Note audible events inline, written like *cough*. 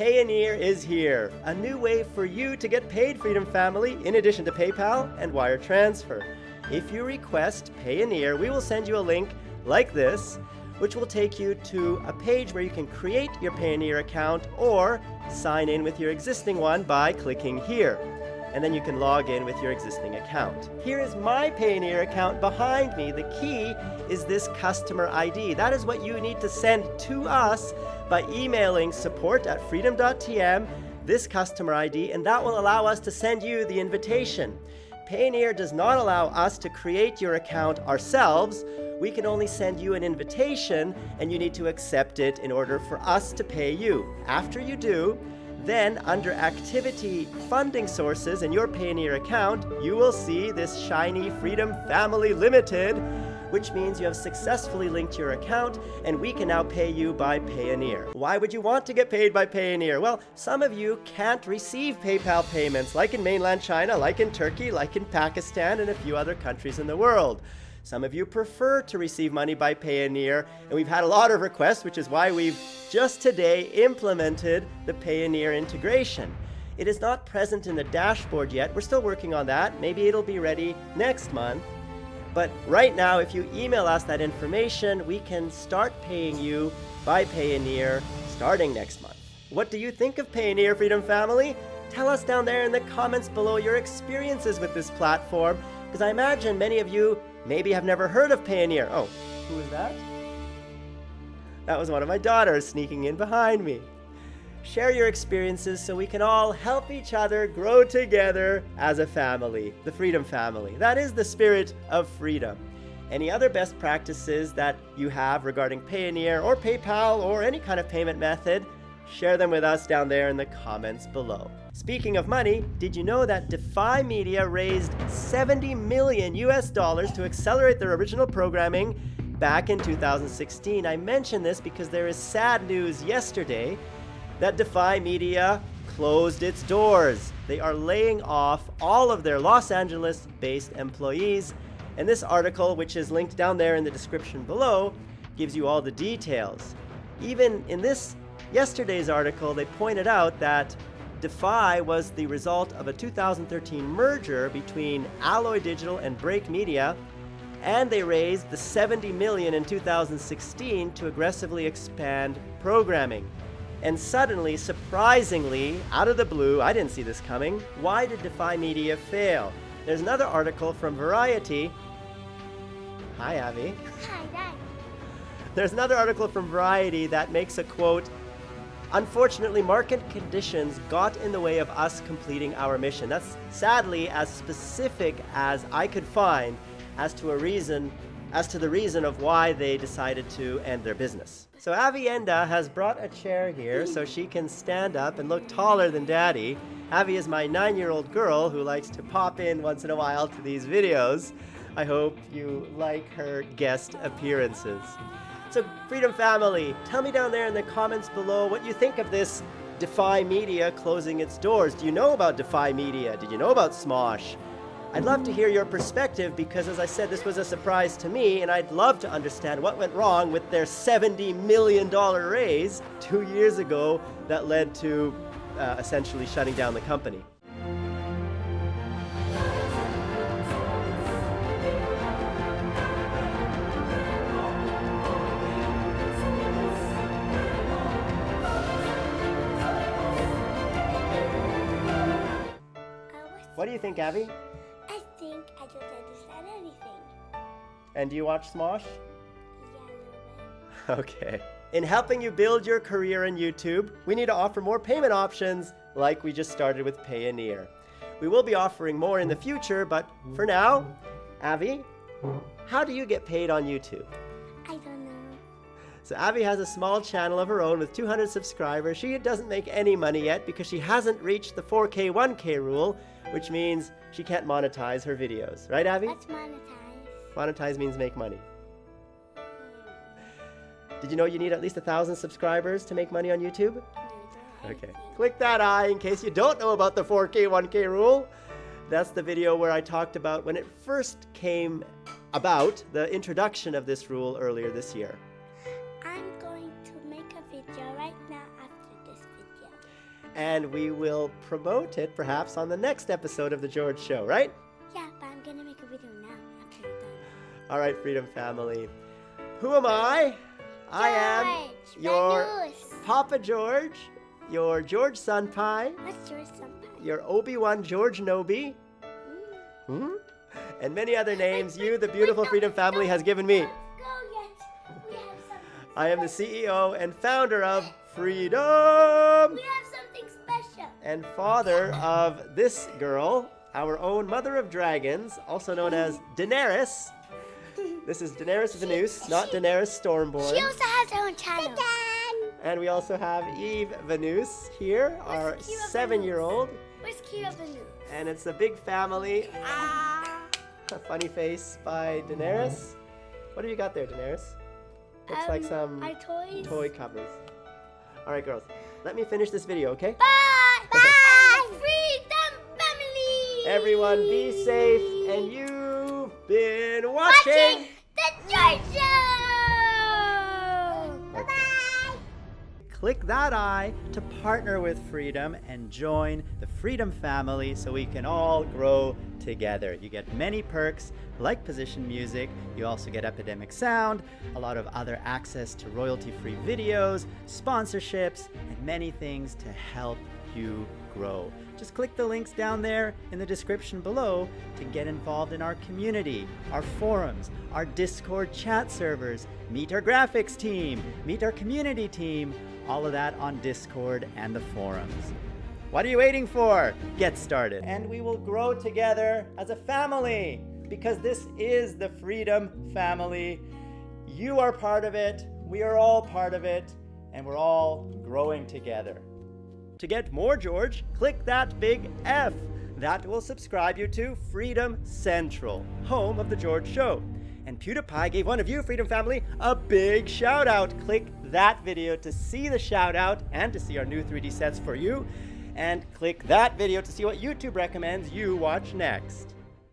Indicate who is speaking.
Speaker 1: Payoneer is here, a new way for you to get paid, Freedom Family, in addition to PayPal and wire transfer. If you request Payoneer, we will send you a link like this, which will take you to a page where you can create your Payoneer account or sign in with your existing one by clicking here. And then you can log in with your existing account. Here is my Payoneer account behind me. The key is this customer ID. That is what you need to send to us by emailing support at freedom.tm, this customer ID, and that will allow us to send you the invitation. Payoneer does not allow us to create your account ourselves. We can only send you an invitation and you need to accept it in order for us to pay you. After you do, then under activity funding sources in your Payoneer account, you will see this shiny Freedom Family Limited which means you have successfully linked your account and we can now pay you by Payoneer. Why would you want to get paid by Payoneer? Well, some of you can't receive PayPal payments like in mainland China, like in Turkey, like in Pakistan, and a few other countries in the world. Some of you prefer to receive money by Payoneer, and we've had a lot of requests, which is why we've just today implemented the Payoneer integration. It is not present in the dashboard yet. We're still working on that. Maybe it'll be ready next month. But right now, if you email us that information, we can start paying you by Payoneer starting next month. What do you think of Payoneer, Freedom Family? Tell us down there in the comments below your experiences with this platform, because I imagine many of you maybe have never heard of Payoneer. Oh, who is that? That was one of my daughters sneaking in behind me. Share your experiences so we can all help each other grow together as a family, the Freedom Family. That is the spirit of freedom. Any other best practices that you have regarding Payoneer or PayPal or any kind of payment method, share them with us down there in the comments below. Speaking of money, did you know that Defy Media raised 70 million US dollars to accelerate their original programming back in 2016? I mention this because there is sad news yesterday that Defy Media closed its doors. They are laying off all of their Los Angeles-based employees. And this article, which is linked down there in the description below, gives you all the details. Even in this yesterday's article, they pointed out that Defy was the result of a 2013 merger between Alloy Digital and Break Media, and they raised the 70 million in 2016 to aggressively expand programming. And suddenly, surprisingly, out of the blue, I didn't see this coming, why did Defy Media fail? There's another article from Variety. Hi, Abby.
Speaker 2: Hi, Dad.
Speaker 1: There's another article from Variety that makes a quote, Unfortunately, market conditions got in the way of us completing our mission. That's sadly as specific as I could find as to a reason, as to the reason of why they decided to end their business. So Avienda has brought a chair here so she can stand up and look taller than Daddy. Avi is my nine-year-old girl who likes to pop in once in a while to these videos. I hope you like her guest appearances. So Freedom Family, tell me down there in the comments below what you think of this Defy Media closing its doors. Do you know about Defy Media? Did you know about Smosh? I'd love to hear your perspective because as I said, this was a surprise to me and I'd love to understand what went wrong with their $70 million raise two years ago that led to uh, essentially shutting down the company. What do you think, Abby? And do you watch Smosh?
Speaker 2: Yeah, *laughs*
Speaker 1: Okay. In helping you build your career in YouTube, we need to offer more payment options like we just started with Payoneer. We will be offering more in the future, but for now, Avi, how do you get paid on YouTube?
Speaker 2: I don't know.
Speaker 1: So Abby has a small channel of her own with 200 subscribers. She doesn't make any money yet because she hasn't reached the 4K 1K rule, which means she can't monetize her videos. Right, Abby?
Speaker 2: Let's monetize.
Speaker 1: Monetize means make money. Did you know you need at least a thousand subscribers to make money on YouTube? Okay. Click that eye in case you don't know about the 4K 1K rule. That's the video where I talked about when it first came about, the introduction of this rule earlier this year.
Speaker 2: I'm going to make a video right now after this video.
Speaker 1: and we will promote it perhaps on the next episode of The George Show, right? All right, Freedom Family. Who am I? I am your
Speaker 2: Venus.
Speaker 1: Papa George, your George Sunpie,
Speaker 2: What's your sunpie?
Speaker 1: your Obi-Wan George Nobi,
Speaker 2: Mm.
Speaker 1: hmm? and many other names you, the beautiful Freedom Family, has given me.
Speaker 2: Go yet. We have something.
Speaker 1: I am the CEO and founder of *laughs* Freedom
Speaker 2: We have something special.
Speaker 1: and father of this girl, our own mother of dragons, also known as *laughs* Daenerys. This is Daenerys Venus, not Daenerys Stormborn.
Speaker 2: She also has her own channel.
Speaker 1: And we also have Eve Venus here, our
Speaker 2: Where's Kira
Speaker 1: seven-year-old.
Speaker 2: Where's Kira Venus?
Speaker 1: And it's a big family. Ah! *laughs* A funny face by Daenerys. What have you got there, Daenerys? Looks like
Speaker 2: Um,
Speaker 1: some
Speaker 2: toys.
Speaker 1: toy covers. All right, girls. Let me finish this video, okay?
Speaker 2: Bye. Bye. Freedom family.
Speaker 1: Everyone be safe and you've been watching.
Speaker 2: Watching the George Show. Bye bye.
Speaker 1: Click that eye to partner with Freedom and join the Freedom family so we can all grow together. You get many perks like position music, you also get Epidemic Sound, a lot of other access to royalty free videos, sponsorships, and many things to help you grow. Just click the links down there in the description below to get involved in our community, our forums, our Discord chat servers, meet our graphics team, meet our community team, all of that on Discord and the forums. What are you waiting for? Get started. And we will grow together as a family because this is the Freedom Family. You are part of it, we are all part of it, and we're all growing together. To get more George, click that big F. That will subscribe you to Freedom Central, home of The George Show. And PewDiePie gave one of you, Freedom Family, a big shout out. Click that video to see the shout out and to see our new 3D sets for you. And click that video to see what YouTube recommends you watch next.